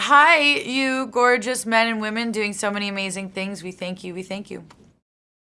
Hi, you gorgeous men and women doing so many amazing things. We thank you. We thank you.